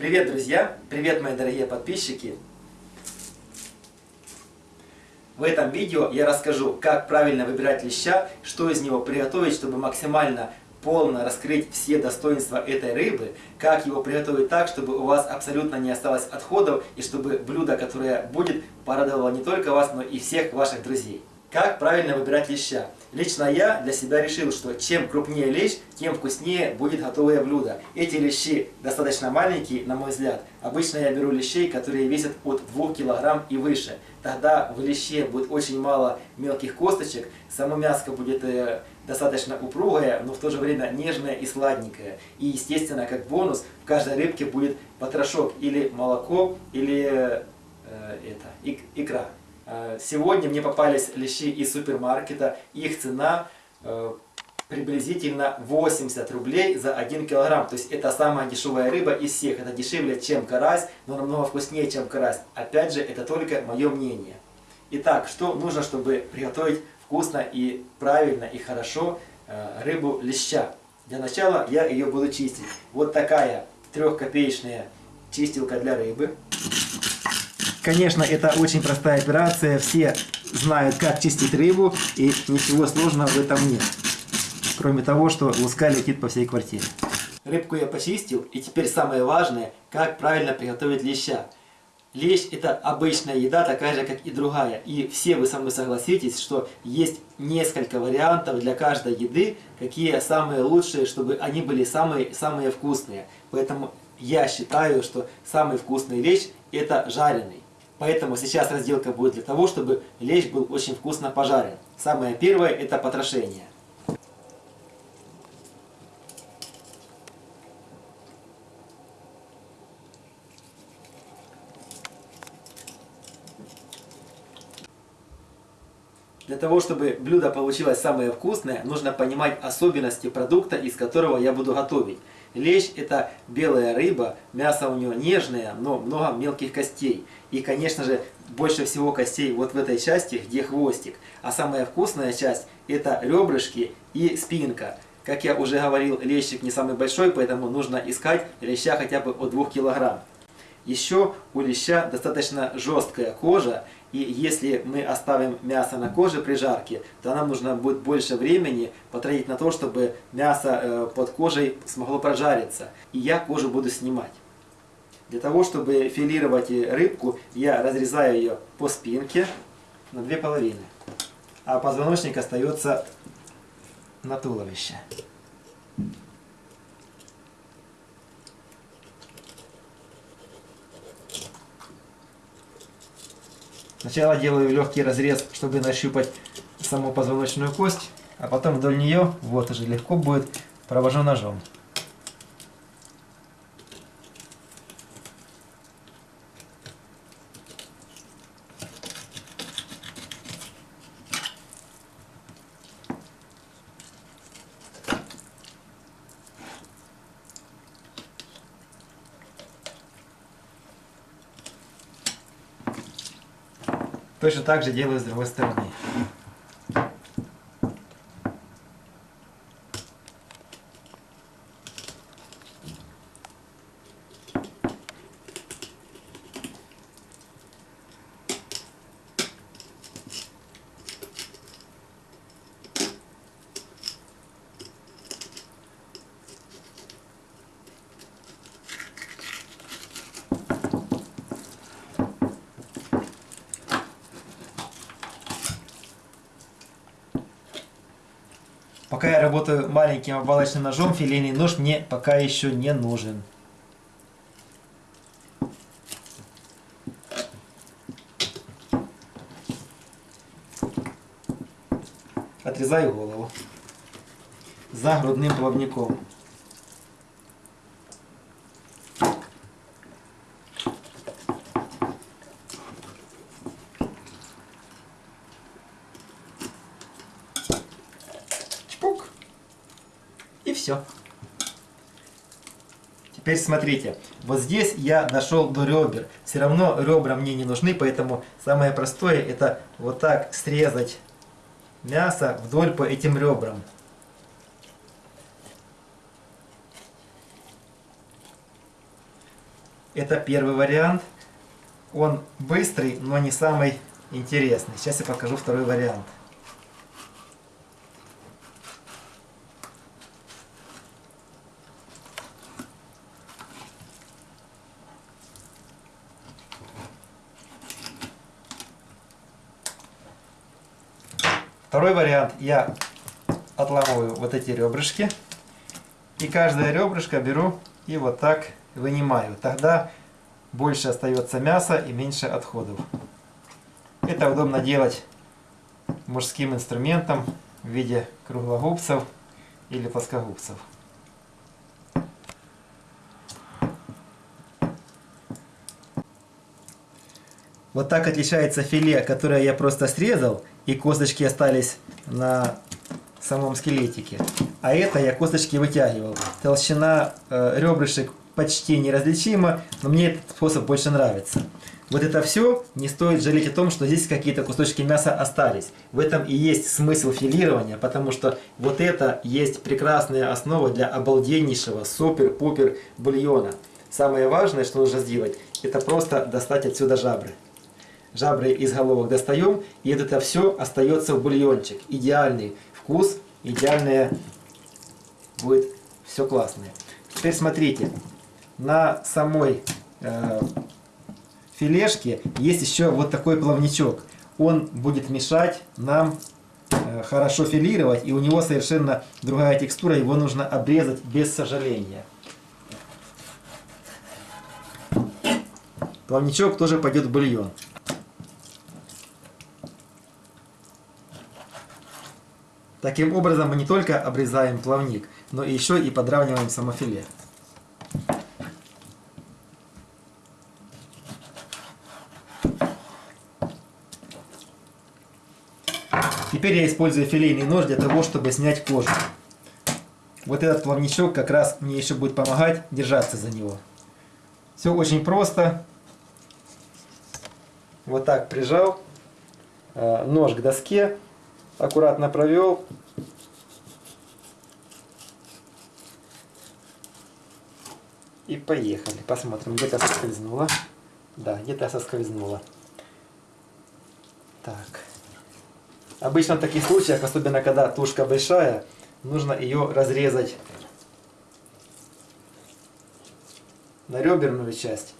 Привет, друзья! Привет, мои дорогие подписчики! В этом видео я расскажу, как правильно выбирать леща, что из него приготовить, чтобы максимально полно раскрыть все достоинства этой рыбы, как его приготовить так, чтобы у вас абсолютно не осталось отходов и чтобы блюдо, которое будет, порадовало не только вас, но и всех ваших друзей. Как правильно выбирать леща? Лично я для себя решил, что чем крупнее лещ, тем вкуснее будет готовое блюдо. Эти лещи достаточно маленькие, на мой взгляд. Обычно я беру лещей, которые весят от 2 кг и выше. Тогда в леще будет очень мало мелких косточек, само мяско будет э, достаточно упругое, но в то же время нежное и сладенькое. И естественно, как бонус, в каждой рыбке будет потрошок или молоко, или э, это, икра. Э, сегодня мне попались лещи из супермаркета. Их цена э, приблизительно 80 рублей за 1 килограмм. То есть это самая дешевая рыба из всех. Это дешевле, чем карась, но намного вкуснее, чем карась. Опять же, это только мое мнение. Итак, что нужно, чтобы приготовить вкусно и правильно и хорошо э, рыбу леща? Для начала я ее буду чистить. Вот такая трехкопеечная чистилка для рыбы. Конечно, это очень простая операция, все знают, как чистить рыбу, и ничего сложного в этом нет. Кроме того, что луска летит по всей квартире. Рыбку я почистил, и теперь самое важное, как правильно приготовить леща. Лещ это обычная еда, такая же, как и другая. И все вы со мной согласитесь, что есть несколько вариантов для каждой еды, какие самые лучшие, чтобы они были самые, самые вкусные. Поэтому я считаю, что самый вкусный лещ это жареный. Поэтому сейчас разделка будет для того, чтобы лещ был очень вкусно пожарен. Самое первое это потрошение. Для того, чтобы блюдо получилось самое вкусное, нужно понимать особенности продукта, из которого я буду готовить. Лещ это белая рыба, мясо у него нежное, но много мелких костей. И, конечно же, больше всего костей вот в этой части, где хвостик. А самая вкусная часть это ребрышки и спинка. Как я уже говорил, лещик не самый большой, поэтому нужно искать леща хотя бы от 2 килограмм. Еще у леща достаточно жесткая кожа, и если мы оставим мясо на коже при жарке, то нам нужно будет больше времени потратить на то, чтобы мясо э, под кожей смогло прожариться. И я кожу буду снимать. Для того, чтобы филировать рыбку, я разрезаю ее по спинке на две половины. А позвоночник остается на туловище. Сначала делаю легкий разрез, чтобы нащупать саму позвоночную кость, а потом вдоль нее, вот уже легко будет, провожу ножом. Точно так же делаю с другой стороны. Пока я работаю маленьким обвалочным ножом, филейный нож мне пока еще не нужен. Отрезаю голову за грудным плавником. И все. Теперь смотрите, вот здесь я дошел до ребер. Все равно ребра мне не нужны, поэтому самое простое это вот так срезать мясо вдоль по этим ребрам. Это первый вариант. Он быстрый, но не самый интересный. Сейчас я покажу второй вариант. Второй вариант. Я отламываю вот эти ребрышки. И каждое ребрышко беру и вот так вынимаю. Тогда больше остается мяса и меньше отходов. Это удобно делать мужским инструментом в виде круглогубцев или плоскогубцев. Вот так отличается филе, которое я просто срезал, и косточки остались на самом скелетике. А это я косточки вытягивал. Толщина э, ребрышек почти неразличима, но мне этот способ больше нравится. Вот это все не стоит жалеть о том, что здесь какие-то кусочки мяса остались. В этом и есть смысл филирования, потому что вот это есть прекрасная основа для обалденнейшего супер-пупер бульона. Самое важное, что нужно сделать, это просто достать отсюда жабры жабры из головок достаем, и это все остается в бульончик. Идеальный вкус, идеальное будет все классное. Теперь смотрите, на самой э, филешке есть еще вот такой плавничок. Он будет мешать нам э, хорошо филировать, и у него совершенно другая текстура, его нужно обрезать без сожаления. Плавничок тоже пойдет в бульон. Таким образом мы не только обрезаем плавник, но еще и подравниваем самофиле. Теперь я использую филейный нож для того, чтобы снять кожу. Вот этот плавничок как раз мне еще будет помогать держаться за него. Все очень просто. Вот так прижал. Э, нож к доске аккуратно провел. И поехали. Посмотрим, где-то соскользнула. Да, где-то соскользнула. Так. Обычно в таких случаях, особенно когда тушка большая, нужно ее разрезать на реберную часть.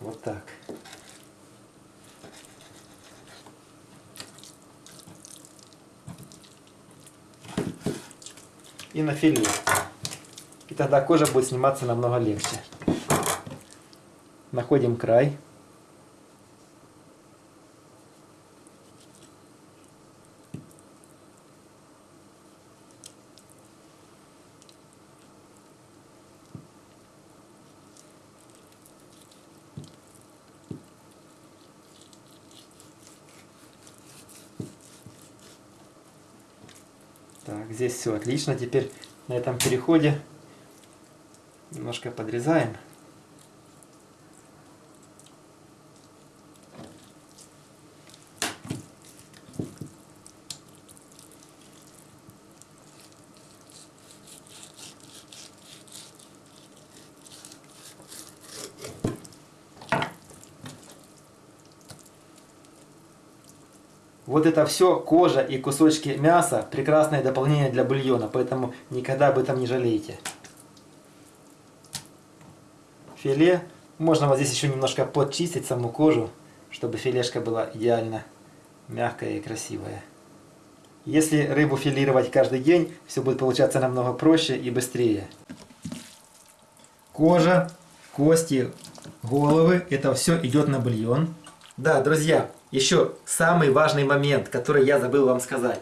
Вот так. И на филе. И тогда кожа будет сниматься намного легче. Находим край. Так, здесь все отлично. Теперь на этом переходе немножко подрезаем. Вот это все, кожа и кусочки мяса, прекрасное дополнение для бульона, поэтому никогда об этом не жалейте. Филе. Можно вот здесь еще немножко подчистить саму кожу, чтобы филешка была идеально мягкая и красивая. Если рыбу филировать каждый день, все будет получаться намного проще и быстрее. Кожа, кости, головы, это все идет на бульон. Да, друзья, еще самый важный момент, который я забыл вам сказать.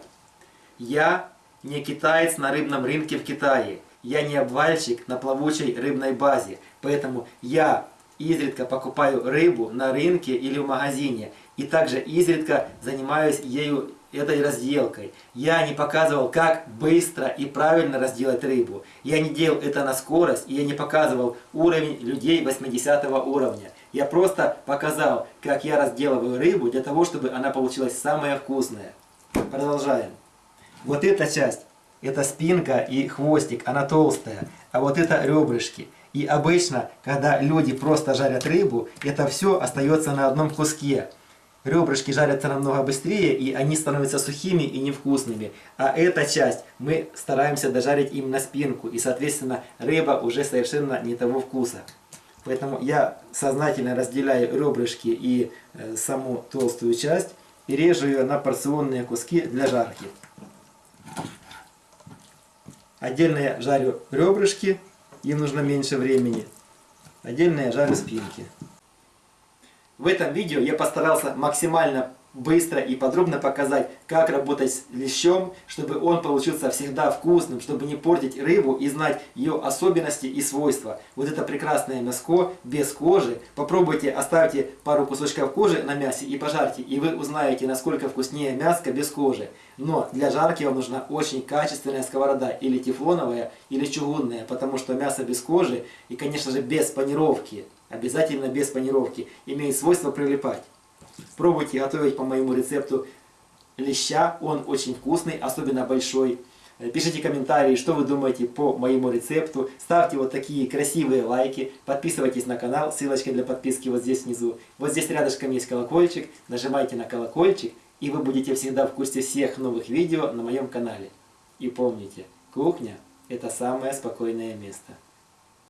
Я не китаец на рыбном рынке в Китае. Я не обвальщик на плавучей рыбной базе. Поэтому я изредка покупаю рыбу на рынке или в магазине. И также изредка занимаюсь ею этой разделкой. Я не показывал, как быстро и правильно разделать рыбу. Я не делал это на скорость, и я не показывал уровень людей 80 уровня. Я просто показал, как я разделываю рыбу, для того, чтобы она получилась самая вкусная. Продолжаем. Вот эта часть, это спинка и хвостик, она толстая. А вот это ребрышки. И обычно, когда люди просто жарят рыбу, это все остается на одном куске. Ребрышки жарятся намного быстрее, и они становятся сухими и невкусными. А эта часть мы стараемся дожарить им на спинку, и, соответственно, рыба уже совершенно не того вкуса. Поэтому я сознательно разделяю ребрышки и э, саму толстую часть и режу ее на порционные куски для жарки. Отдельно я жарю ребрышки, им нужно меньше времени. Отдельно я жарю спинки. В этом видео я постарался максимально быстро и подробно показать, как работать с лещом, чтобы он получился всегда вкусным, чтобы не портить рыбу и знать ее особенности и свойства. Вот это прекрасное мяско без кожи. Попробуйте, оставьте пару кусочков кожи на мясе и пожарьте, и вы узнаете, насколько вкуснее мяско без кожи. Но для жарки вам нужна очень качественная сковорода, или тефлоновая, или чугунная, потому что мясо без кожи и, конечно же, без панировки, обязательно без панировки, имеет свойство прилипать. Пробуйте готовить по моему рецепту леща, он очень вкусный, особенно большой. Э, пишите комментарии, что вы думаете по моему рецепту. Ставьте вот такие красивые лайки. Подписывайтесь на канал. Ссылочка для подписки вот здесь внизу. Вот здесь рядышком есть колокольчик. Нажимайте на колокольчик. И вы будете всегда в курсе всех новых видео на моем канале. И помните, кухня – это самое спокойное место.